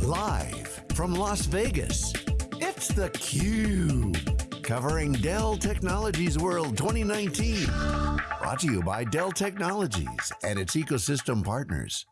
Live from Las Vegas, it's theCUBE. Covering Dell Technologies World 2019. Brought to you by Dell Technologies and its ecosystem partners.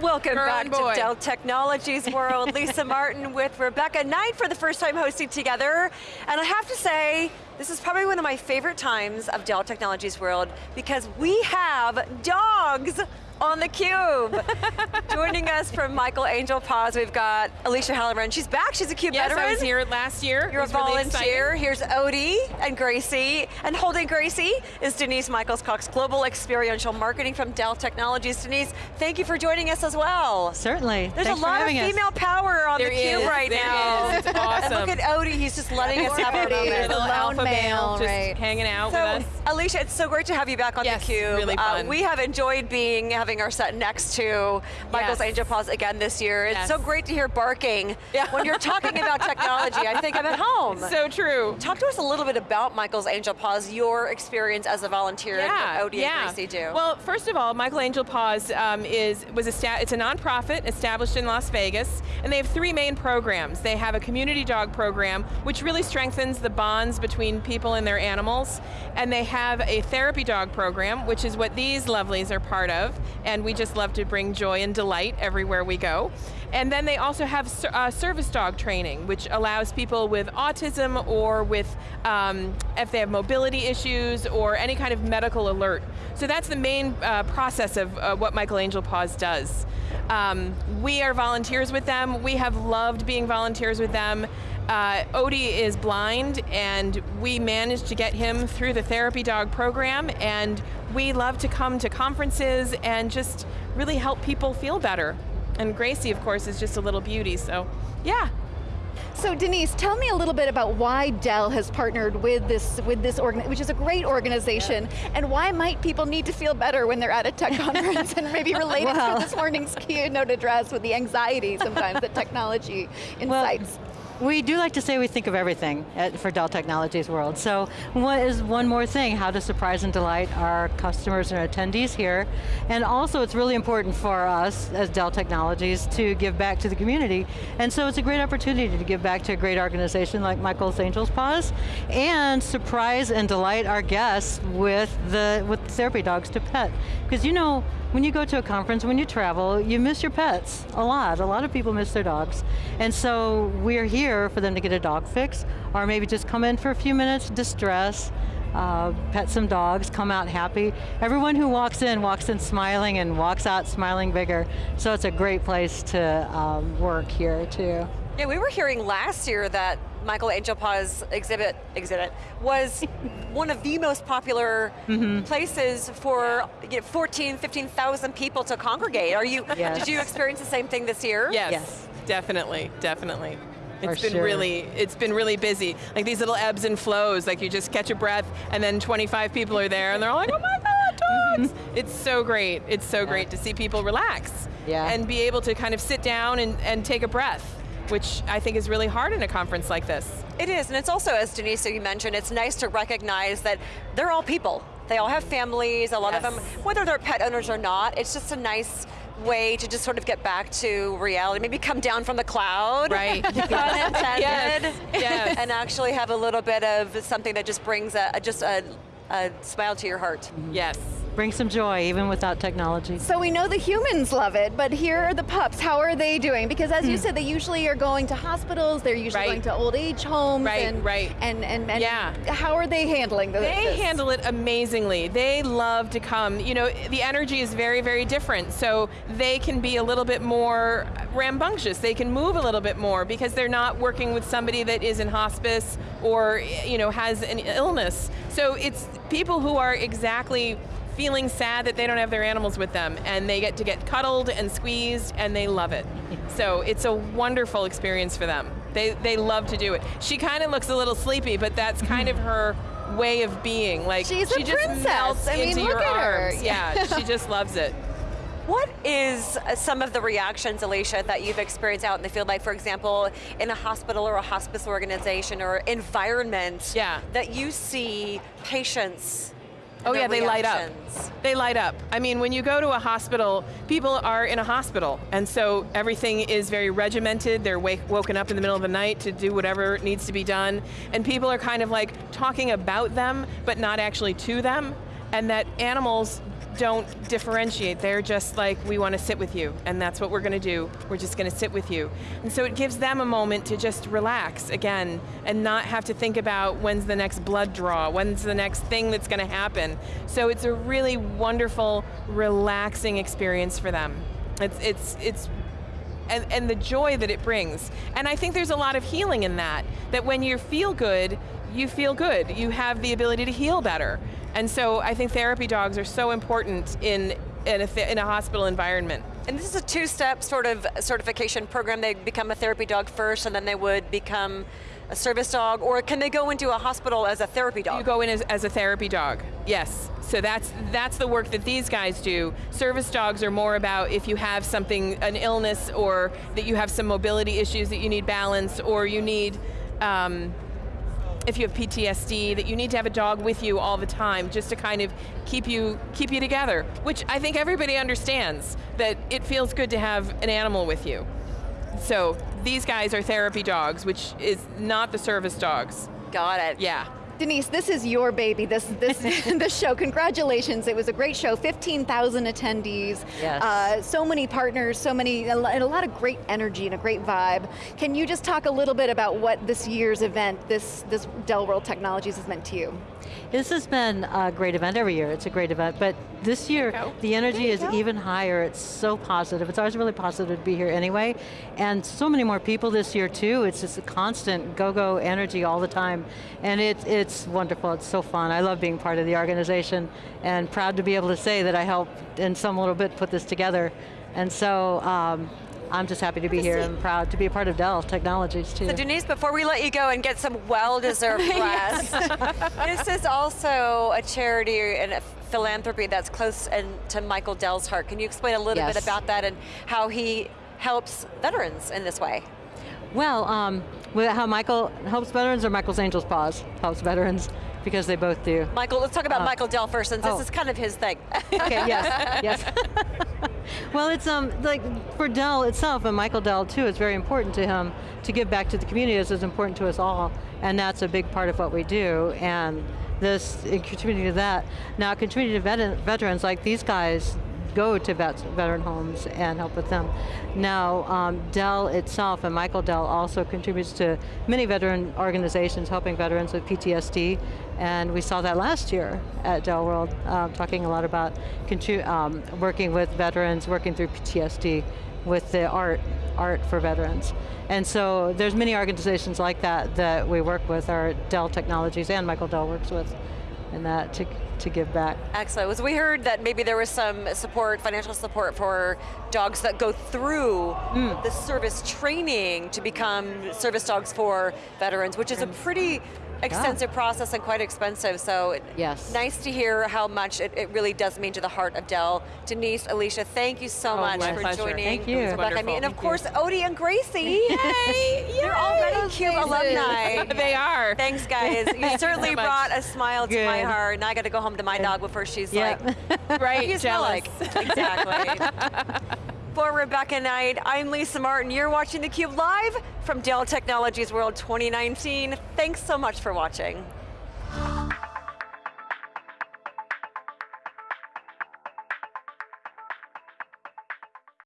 Welcome Girl back and to. Dell Technologies World. Lisa Martin with Rebecca Knight for the first time hosting together. And I have to say, this is probably one of my favorite times of Dell Technologies World because we have dogs on the cube. Joining us from Michael Angel Paws, we've got Alicia Halloran. She's back, she's a CUBE Yes, veteran. I was here last year. You're a was really volunteer. exciting. Here's Odie and Gracie. And holding Gracie is Denise Michaels Cox, Global Experiential Marketing from Dell Technologies. Denise, thank you for joining us as well. Certainly. There's Thanks a lot for of having us. female power on There the cube is, right there now. is. It's awesome. And look at Odie, he's just letting us have our Odie. moment. The Little lone alpha male, male, just right. hanging out So, with us. Alicia, it's so great to have you back on Yes, the cube. really Uh, fun. we have enjoyed being having our set next to Michael's Yes. Angel Paws again this year. It's Yes. so great to hear barking Yeah. when you're talking about technology. I think I'm at home. So true. Talk to us a little bit about Michael's Angel Paws, your experience as a volunteer Yeah, what Odie yeah. do. Well, first of all, Michael Angel Paws um, is was a it's a nonprofit established in Las Vegas, and they have three main programs. They have a community dog program, which really strengthens the bonds between people and their animals, and they have a therapy dog program, which is what these lovelies are part of, and we just love to bring joy and delight everywhere we go. And then they also have uh, service dog training, which allows people with autism or with, um, if they have mobility issues or any kind of medical alert. So that's the main uh, process of uh, what Michael Angel Paws does. Um, we are volunteers with them. We have loved being volunteers with them. Uh, Odie is blind and we managed to get him through the therapy dog program and we love to come to conferences and just really help people feel better. And Gracie, of course, is just a little beauty, so yeah. So Denise, tell me a little bit about why Dell has partnered with this, with this organ, which is a great organization, and why might people need to feel better when they're at a tech conference, and maybe related Well. to this morning's keynote address with the anxiety sometimes that technology incites. We do like to say we think of everything at, for Dell Technologies World. So what is one more thing, how to surprise and delight our customers and attendees here. And also it's really important for us as Dell Technologies to give back to the community. And so it's a great opportunity to give back to a great organization like Michael's Angels Paws and surprise and delight our guests with the with therapy dogs to pet. Because you know, when you go to a conference, when you travel, you miss your pets a lot. A lot of people miss their dogs. And so we're here for them to get a dog fix, or maybe just come in for a few minutes, distress, uh, pet some dogs, come out happy. Everyone who walks in, walks in smiling and walks out smiling bigger. So it's a great place to um, work here too. yeah, we were hearing last year that Michael Angel Paws exhibit, exhibit was one of the most popular Mm-hmm. places for you know, 14, 15,000 people to congregate. Are you, Yes. did you experience the same thing this year? Yes, Yes. definitely, definitely. For It's been sure. really, it's been really busy. Like these little ebbs and flows, like you just catch a breath and then 25 people are there and they're all like, oh my God, dogs! it's so great, it's so great to see people relax Yeah. and be able to kind of sit down and, and take a breath, which I think is really hard in a conference like this. It is, and it's also, as Denise you mentioned, it's nice to recognize that they're all people. They all have families, a lot of them, whether they're pet owners or not, it's just a nice way to just sort of get back to reality, maybe come down from the cloud, Right. Yes, yes. and actually have a little bit of something that just brings a, a- just a, a smile to your heart. Yes. Bring some joy, even without technology. So we know the humans love it, but here are the pups. How are they doing? Because as you hmm. said, they usually are going to hospitals, they're usually Right. going to old age homes. Right, and, right. And, and, and Yeah. how are they handling the, They this? handle it amazingly. They love to come. You know, the energy is very, very different. So they can be a little bit more rambunctious. They can move a little bit more because they're not working with somebody that is in hospice or, you know, has an illness. So it's people who are exactly feeling sad that they don't have their animals with them and they get to get cuddled and squeezed and they love it. So it's a wonderful experience for them. They, they love to do it. She kind of looks a little sleepy, but that's kind of her way of being. Like She's a she just princess. melts I mean, into look your at her. arms. Yeah, she just loves it. What is uh, some of the reactions, Alicia, that you've experienced out in the field, like for example, in a hospital or a hospice organization or environment Yeah. that you see patients Oh yeah, they light up. They light up. I mean, when you go to a hospital, people are in a hospital, and so everything is very regimented. They're wake, woken up in the middle of the night to do whatever needs to be done, and people are kind of like talking about them, but not actually to them, and that animals don't differentiate. They're just like, we want to sit with you, and that's what we're going to do. We're just going to sit with you. And so it gives them a moment to just relax again, and not have to think about when's the next blood draw, when's the next thing that's going to happen. So it's a really wonderful, relaxing experience for them. It's, it's, it's and, and the joy that it brings. And I think there's a lot of healing in that, that when you feel good, you feel good. You have the ability to heal better. And so I think therapy dogs are so important in, in, a, in a hospital environment. And this is a two-step sort of certification program. They become a therapy dog first, and then they would become a service dog, or can they go into a hospital as a therapy dog? You go in as, as a therapy dog, yes. So that's, that's the work that these guys do. Service dogs are more about if you have something, an illness, or that you have some mobility issues that you need balance, or you need, um, if you have PTSD, that you need to have a dog with you all the time, just to kind of keep you, keep you together, which I think everybody understands, that it feels good to have an animal with you. So these guys are therapy dogs, which is not the service dogs. Got it. Yeah. Denise, this is your baby, this, this, this show. Congratulations, it was a great show, 15,000 attendees. Yes. Uh, so many partners, so many, and a lot of great energy and a great vibe. Can you just talk a little bit about what this year's event, this, this Dell World Technologies has meant to you? This has been a great event every year. It's a great event, but this year go. the energy is go. even higher. It's so positive. It's always really positive to be here anyway, and so many more people this year too. It's just a constant go-go energy all the time, and it's it's wonderful. It's so fun. I love being part of the organization, and proud to be able to say that I helped in some little bit put this together, and so. Um, I'm just happy to be here and proud to be a part of Dell Technologies too. So Denise, before we let you go and get some well-deserved rest, this is also a charity and a philanthropy that's close and to Michael Dell's heart. Can you explain a little Yes. bit about that and how he helps veterans in this way? Well, um, how Michael helps veterans or Michael's Angels Paws helps veterans because they both do. Michael, let's talk about Uh, Michael Dell first, since this oh. is kind of his thing. Okay, yes, yes. Well, it's um like for Dell itself and Michael Dell too. It's very important to him to give back to the community. As is important to us all, and that's a big part of what we do. And this in contributing to that. Now, contributing to veterans like these guys go to vets, veteran homes and help with them. Now, um, Dell itself and Michael Dell also contributes to many veteran organizations helping veterans with PTSD, and we saw that last year at Dell World, um, talking a lot about um, working with veterans, working through PTSD with the art, art for veterans. And so there's many organizations like that that we work with, our Dell Technologies and Michael Dell works with, in that to, to give back. Excellent. So we heard that maybe there was some support, financial support for dogs that go through Hmm. the service training to become service dogs for veterans, which is a pretty extensive process and quite expensive. So Yes. nice to hear how much it, it really does mean to the heart of Dell. Denise, Alicia, thank you so Oh, much for pleasure. joining Thank you. It was Rebecca and me. And of wonderful. course, Odie and Gracie. Yay! You're already Those cute alumni. they are. Thanks, guys. You you certainly so brought a smile to my heart, and I got to go home to my dog before she's Yeah. like, right, what do smell jealous. like? Exactly. For Rebecca Knight, I'm Lisa Martin. You're watching theCUBE live from Dell Technologies World 2019. Thanks so much for watching.